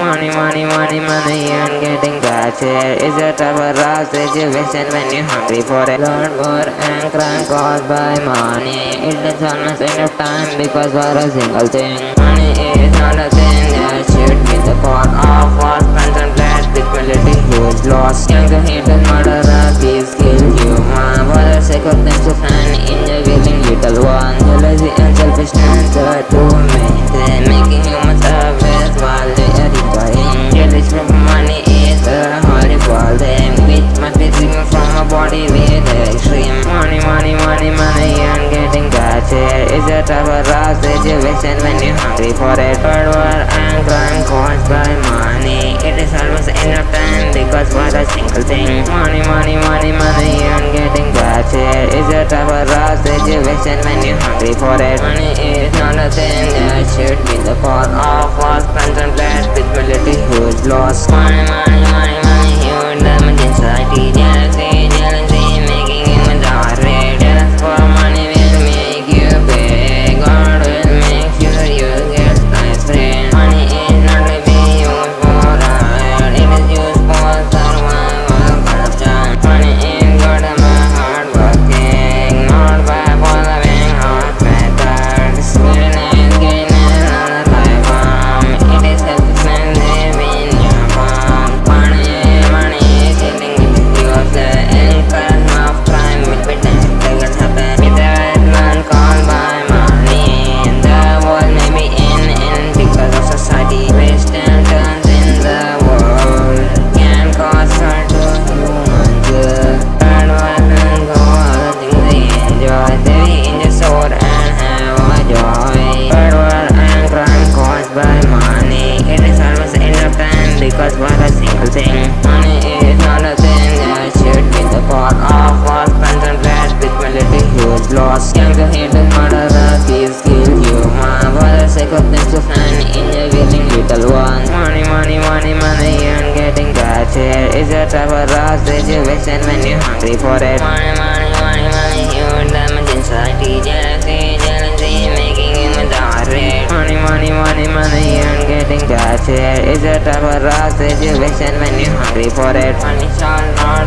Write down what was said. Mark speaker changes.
Speaker 1: Money, money, money, money, I'm getting that here Is it ever a situation when you're hungry for it? Learn more and crime caused by money. It's takes almost enough time because for a single thing. Money is not a thing that should be the cause of what contemplate Liquidating huge loss Young the haters, murderers, thieves kill you, man For the sake of things to find. Is a of rough situation when you're hungry for it. Hard work and crime caused by money. It is almost enough time because for a single thing. Money, money, money, money, and getting gotcha is a of rough situation when you're hungry for it. Money is not a thing because what a single thing. Money is not a thing that should be the part of false contemplate spirituality huge loss. Younger hidden murderer, thieves kill human. For the sake of them to find in the willing little one. Money, money, money, money, and getting gotcha is a type of rough situation when you're hungry for it. Money, money, gotcha is a of rough situation when you're hungry for it. Money shall not